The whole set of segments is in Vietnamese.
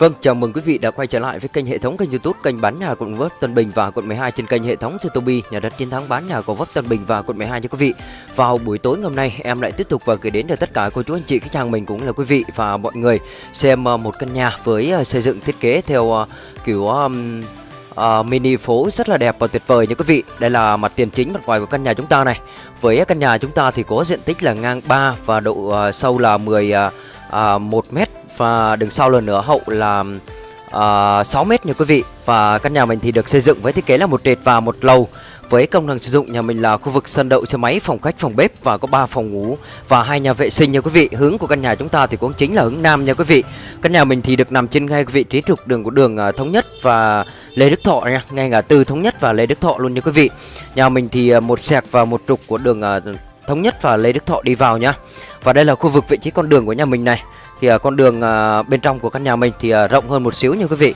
Vâng, chào mừng quý vị đã quay trở lại với kênh hệ thống kênh YouTube kênh bán nhà quận Vấp Tân Bình và quận 12 trên kênh hệ thống YouTube nhà đất chiến thắng bán nhà của Vấp Tân Bình và quận 12 cho quý vị. Vào buổi tối ngày hôm nay, em lại tiếp tục và gửi đến cho tất cả cô chú anh chị khách hàng mình cũng là quý vị và mọi người xem ờ, một căn nhà với ờ, xây dựng thiết kế theo ờ, kiểu um, uh, mini phố rất là đẹp và tuyệt vời nha quý vị. Đây là mặt tiền chính mặt ngoài của căn nhà chúng ta này. Với căn nhà chúng ta thì có diện tích là ngang 3 và độ uh, sâu là 10 uh, uh, 1 mét và đứng sau lần nữa hậu là à, uh, 6 mét nha quý vị và căn nhà mình thì được xây dựng với thiết kế là một trệt và một lầu với công năng sử dụng nhà mình là khu vực sân đậu xe máy, phòng khách, phòng bếp và có 3 phòng ngủ và hai nhà vệ sinh nha quý vị. Hướng của căn nhà chúng ta thì cũng chính là hướng nam nha quý vị. Căn nhà mình thì được nằm trên ngay vị trí trục đường của đường à, thống nhất và Lê Đức Thọ nha, ngay ngã tư thống nhất và Lê Đức Thọ luôn nha quý vị. Nhà mình thì à, một sẹc và một trục của đường thống nhất và Lê Đức Thọ đi vào nhá. Và đây là khu vực vị trí con đường của nhà mình này thì uh, con đường uh, bên trong của căn nhà mình thì uh, rộng hơn một xíu nha quý vị.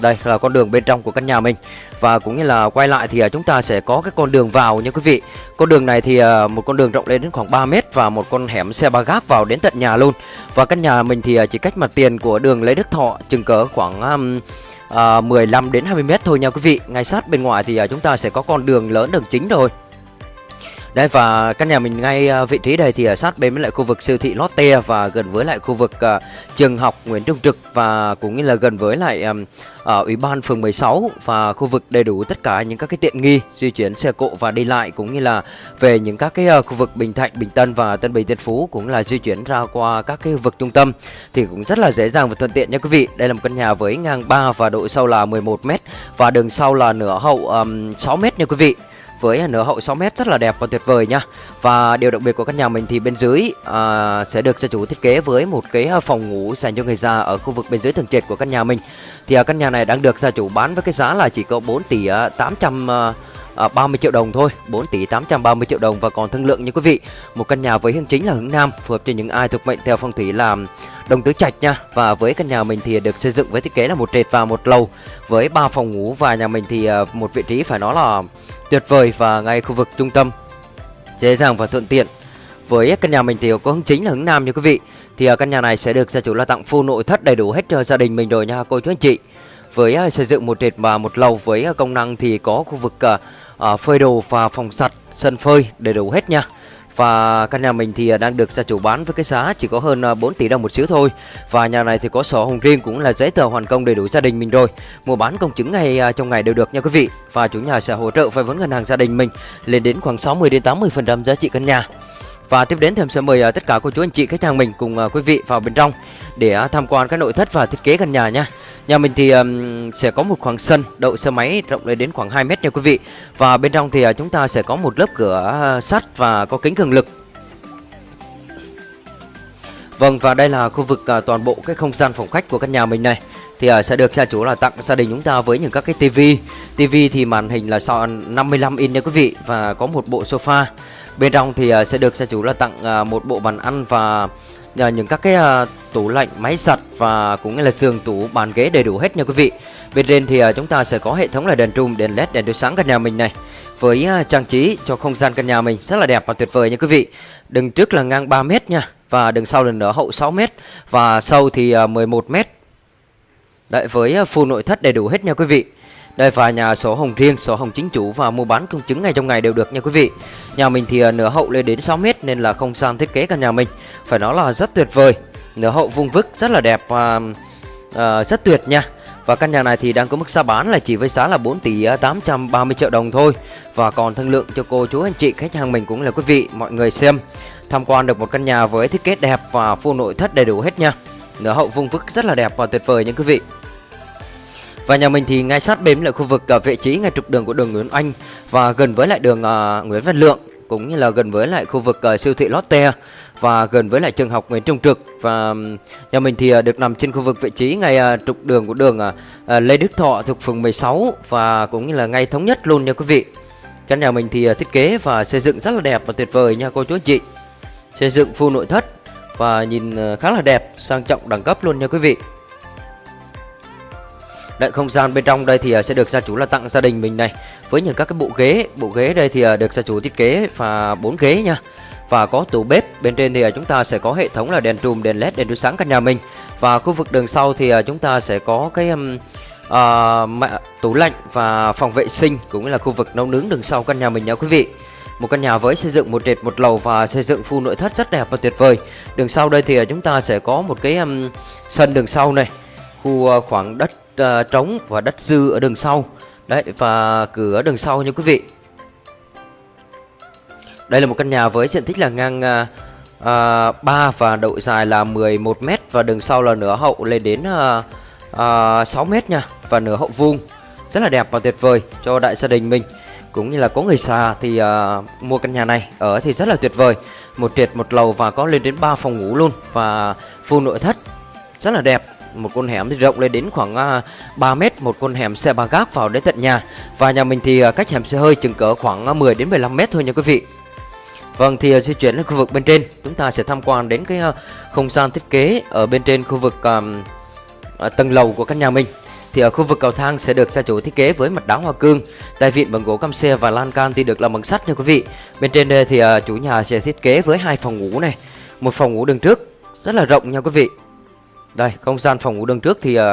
Đây là con đường bên trong của căn nhà mình. Và cũng như là quay lại thì uh, chúng ta sẽ có cái con đường vào nha quý vị. Con đường này thì uh, một con đường rộng lên đến khoảng 3 mét và một con hẻm xe ba gác vào đến tận nhà luôn. Và căn nhà mình thì uh, chỉ cách mặt tiền của đường Lê Đức Thọ chừng cỡ khoảng um, uh, 15 đến 20 mét thôi nha quý vị. Ngay sát bên ngoài thì uh, chúng ta sẽ có con đường lớn đường chính rồi đây và căn nhà mình ngay à, vị trí đây thì ở sát bên với lại khu vực siêu thị Lotte và gần với lại khu vực uh, trường học Nguyễn Trung Trực và cũng như là gần với lại um, ở ủy ban phường 16 và khu vực đầy đủ tất cả những các cái tiện nghi di chuyển xe cộ và đi lại cũng như là về những các cái uh, khu vực Bình Thạnh, Bình Tân và Tân Bình Tân Phú cũng là di chuyển ra qua các cái vực trung tâm thì cũng rất là dễ dàng và thuận tiện nha quý vị. Đây là một căn nhà với ngang 3 và độ sâu là 11 m và đường sau là nửa hậu um, 6 m nha quý vị với nửa hậu 6 mét rất là đẹp và tuyệt vời nha. Và điều đặc biệt của căn nhà mình thì bên dưới à, sẽ được gia chủ thiết kế với một cái à, phòng ngủ dành cho người già ở khu vực bên dưới tầng trệt của căn nhà mình. Thì à, căn nhà này đang được gia chủ bán với cái giá là chỉ có 4 tỷ à, 800 à, Ờ, à, 30 triệu đồng thôi 4 tỷ 830 triệu đồng và còn thương lượng nha quý vị. Một căn nhà với hướng chính là hướng nam phù hợp cho những ai thuộc mệnh theo phong thủy làm đồng tứ trạch nha. Và với căn nhà mình thì được xây dựng với thiết kế là một trệt và một lầu. Với ba phòng ngủ và nhà mình thì ờ, một vị trí phải nói là tuyệt vời và ngay khu vực trung tâm. Dễ dàng và thuận tiện. Với căn nhà mình thì có hướng chính là hướng nam nha quý vị. Thì ờ, căn nhà này sẽ được gia chủ là tặng full nội thất đầy đủ hết cho gia đình mình rồi nha cô chú anh chị. Với xây dựng một trệt và một lầu với công năng thì có khu vực à, phơi đồ và phòng giặt sân phơi đầy đủ hết nha. Và căn nhà mình thì ờ, đang được gia chủ bán với cái giá chỉ có hơn ờ, 4 tỷ đồng một xíu thôi. Và nhà này thì có sổ hồng riêng cũng là giấy tờ hoàn công đầy đủ gia đình mình rồi. Mua bán công chứng ngày trong ngày đều được nha quý vị. Và chủ nhà sẽ hỗ trợ vay vốn ngân hàng gia đình mình lên đến khoảng 60 đến 80% giá trị căn nhà và tiếp đến thì em sẽ mời à, tất cả cô chú anh chị khách hàng mình cùng à, quý vị vào bên trong để à, tham quan các nội thất và thiết kế căn nhà nha. Nhà mình thì um, sẽ có một khoảng sân đậu xe máy rộng lên đến khoảng 2 mét nha quý vị. Và bên trong thì uh, chúng ta sẽ có một lớp cửa sắt và có kính cường lực. Vâng và đây là khu vực uh, toàn bộ cái không gian phòng khách của căn nhà mình này. Thì uh, sẽ được gia chủ là tặng gia đình chúng ta với những các cái tivi. Tivi thì màn hình là 55 inch nha quý vị và có một bộ sofa bên trong thì à, sẽ được gia chủ là tặng à, một bộ bàn ăn và à, những các cái tủ lạnh, máy giặt và cũng như là giường tủ, bàn ghế đầy đủ hết nha quý vị. Bên trên thì chúng ta sẽ có hệ thống là đèn trùm, đèn led, đèn chiếu sáng căn nhà mình này với trang trí cho không gian căn nhà mình rất là đẹp và tuyệt vời nha quý vị. Đường trước là ngang 3 mét nha và đường sau lần nữa hậu 6 mét và sâu thì 11 mét. Đấy với full nội thất đầy đủ hết nha quý vị. Đây và nhà sổ hồng riêng, sổ hồng chính chủ và mua bán công chứng ngày trong ngày đều được nha quý vị. Nhà mình thì à, nửa hậu lên đến 6 mét nên là không gian thiết kế căn nhà mình phải nói là rất tuyệt vời. Nửa hậu vuông vức rất là đẹp và uh, rất tuyệt nha. Và căn nhà này thì đang có mức giá bán là chỉ với giá là 4 tỷ 830 triệu đồng thôi Và còn thương lượng cho cô chú anh chị khách hàng mình cũng là quý vị mọi người xem Tham quan được một căn nhà với thiết kế đẹp và full nội thất đầy đủ hết nha Nửa hậu vuông vức rất là đẹp và tuyệt vời nha quý vị và nhà mình thì ngay sát bên là khu vực uh, vị trí ngay trục đường của đường Nguyễn Anh và gần với lại đường uh, Nguyễn Văn Lượng cũng như là gần với lại khu vực uh, siêu thị Lotte và gần với lại trường học Nguyễn Trung Trực và nhà mình thì uh, được nằm trên khu vực vị trí ngay uh, trục đường của đường uh, Lê Đức Thọ thuộc phường 16 và cũng như là ngay thống nhất luôn nha quý vị. Căn nhà mình thì uh, thiết kế và xây dựng rất là đẹp và tuyệt vời nha cô chú anh chị. Xây dựng full nội thất và nhìn uh, khá là đẹp, sang trọng đẳng cấp luôn nha quý vị. Đấy, không gian bên trong đây thì à, sẽ được gia chủ là tặng gia đình mình này. Với những các cái bộ ghế, bộ ghế đây thì à, được gia chủ thiết kế và bốn ghế nha. Và có tủ bếp, bên trên thì à, chúng ta sẽ có hệ thống là đèn trùm, đèn led, đèn chiếu sáng căn nhà mình. Và khu vực đường sau thì chúng ta sẽ có cái um, uh, tủ lạnh và phòng vệ sinh cũng là khu vực nấu nướng đường sau căn nhà mình nha quý vị. Một căn nhà với xây dựng một trệt một lầu và xây dựng full nội thất rất đẹp và tuyệt vời. Đường sau đây thì chúng ta sẽ có một cái um, sân đường sau này. Khu uh, khoảng đất uh, trống và đất dư ở đường sau. Đấy và cửa đường sau nha quý vị. Đây là một căn nhà với diện tích là ngang uh, uh, 3 và độ dài là 11 m và đường sau là nửa hậu lên đến uh, uh, 6 m nha và nửa hậu vuông. Rất là đẹp và tuyệt vời cho đại gia đình mình. Cũng như là có người xa thì uh, mua căn nhà này ở thì rất là tuyệt vời. Một trệt một lầu và có lên đến 3 phòng ngủ luôn và full nội thất. Rất là đẹp một con hẻm rộng lên đến khoảng à, 3 mét một con hẻm xe ba gác vào đến tận nhà và nhà mình thì à, cách hẻm xe hơi chừng cỡ khoảng à, 10 đến 15 mét thôi nha quý vị Vâng thì di chuyển đến khu vực bên trên chúng ta sẽ tham quan đến cái không gian thiết kế ở bên trên khu vực um, tầng lầu của căn nhà mình thì ở khu vực cầu thang sẽ được gia chủ thiết kế với mặt đá hoa cương, tay vịn bằng gỗ cam xe và lan can thì được làm bằng sắt nha quý vị. Bên trên đây thì chủ nhà sẽ thiết kế với hai phòng ngủ này, một phòng ngủ đường trước rất là rộng nha quý vị. Đây, không gian phòng ngủ đường trước thì uh,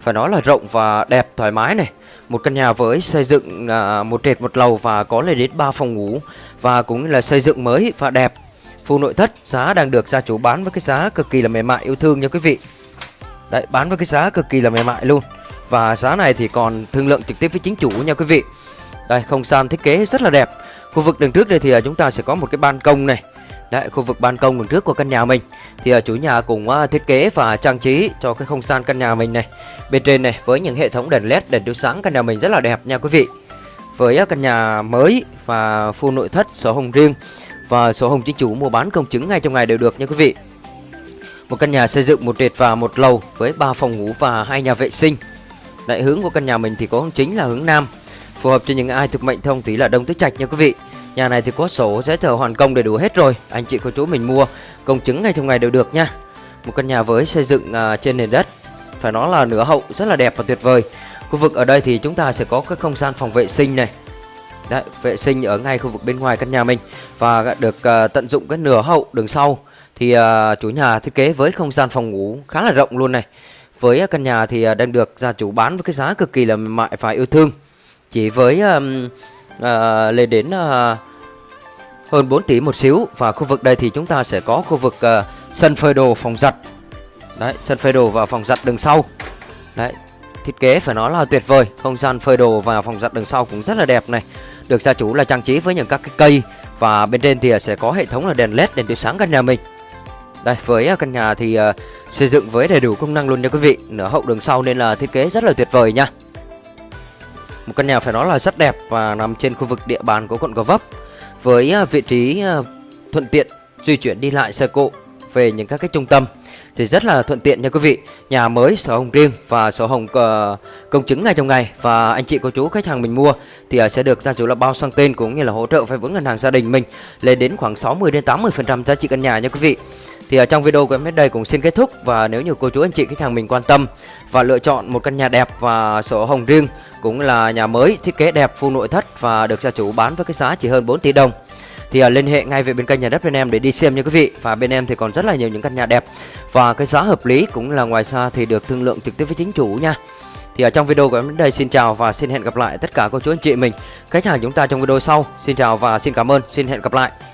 phải nói là rộng và đẹp thoải mái này. Một căn nhà với xây dựng uh, một trệt một lầu và có lên đến 3 phòng ngủ và cũng là xây dựng mới và đẹp. Full nội thất giá đang được gia chủ bán với cái giá cực kỳ là mềm mại yêu thương nha quý vị. Đấy, bán với cái giá cực kỳ là mềm mại luôn. Và giá này thì còn thương lượng trực tiếp với chính chủ nha quý vị Đây không gian thiết kế rất là đẹp Khu vực đường trước đây thì à, chúng ta sẽ có một cái ban công này Đấy khu vực ban công đường trước của căn nhà mình. Thì à, chủ nhà cũng ờ, thiết kế và trang trí cho cái không gian căn nhà mình này. Bên trên này với những hệ thống đèn led đèn chiếu sáng căn nhà mình rất là đẹp nha quý vị. Với ờ, căn nhà mới và full nội thất sổ hồng riêng Và sổ hồng chính chủ mua bán công chứng ngay trong ngày đều được nha quý vị. Một căn nhà xây dựng một trệt và một lầu với 3 phòng ngủ và hai nhà vệ sinh. Đại hướng của căn nhà mình thì có hướng chính là hướng Nam Phù hợp cho những ai thuộc mệnh thông thủy là Đông Tứ Trạch nha quý vị. Nhà này thì có sổ giấy tờ hoàn công đầy đủ hết rồi. Anh chị cô chú mình mua công chứng ngay trong ngày đều được nha. Một căn nhà với xây dựng uh, trên nền đất. Phải nói là nửa hậu rất là đẹp và tuyệt vời. Khu vực ở đây thì chúng ta sẽ có cái không gian phòng vệ sinh này. Đấy, vệ sinh ở ngay khu vực bên ngoài căn nhà mình. Và được uh, tận dụng cái nửa hậu đường sau. Thì uh, chủ nhà thiết kế với không gian phòng ngủ khá là rộng luôn này. Với căn nhà thì đang được gia chủ bán với cái giá cực kỳ là mại và yêu thương. Chỉ với um, à, lên đến à, hơn 4 tỷ một xíu. Và khu vực đây thì chúng ta sẽ có khu vực à, sân phơi đồ phòng giặt. Đấy, sân phơi đồ và phòng giặt đường sau. Đấy, thiết kế phải nói là tuyệt vời. Không gian phơi đồ và phòng giặt đường sau cũng rất là đẹp này. Được gia chủ là trang trí với những các cái cây. Và bên trên thì sẽ có hệ thống là đèn led đèn chiếu sáng căn nhà mình. Đây với ờ, căn nhà thì uh, xây dựng với đầy đủ công năng luôn nha quý vị. Nửa hậu đường sau nên là thiết kế rất là tuyệt vời nha. Một căn nhà phải nói là rất đẹp và nằm trên khu vực địa bàn của quận Gò Vấp. Với à, vị trí à, thuận tiện di chuyển đi lại xe cộ về những các cái trung tâm thì rất là thuận tiện nha quý vị. Nhà mới sổ hồng riêng và sổ hồng uh, công chứng ngay trong ngày. Và anh chị cô chú khách hàng mình mua thì uh, sẽ được gia chủ là bao sang tên cũng như là hỗ trợ vay vốn ngân hàng gia đình mình Lên đến khoảng 60 đến 80% giá trị căn nhà nha quý vị thì ở trong video của em đến đây cũng xin kết thúc. Và nếu như cô chú anh chị khách hàng mình quan tâm và lựa chọn một căn nhà đẹp và sổ hồng riêng cũng là nhà mới thiết kế đẹp full nội thất và được gia chủ bán với cái giá chỉ hơn 4 tỷ đồng thì uh, liên hệ ngay về bên kênh nhà đất bên em để đi xem nha quý vị. Và bên em thì còn rất là nhiều những căn nhà đẹp. Và cái giá hợp lý cũng là ngoài ra thì được thương lượng trực tiếp với chính chủ nha. Thì ở trong video của em đến đây xin chào và xin hẹn gặp lại tất cả cô chú anh chị mình. Khách hàng chúng ta trong video sau. Xin chào và xin cảm ơn. Xin hẹn gặp lại.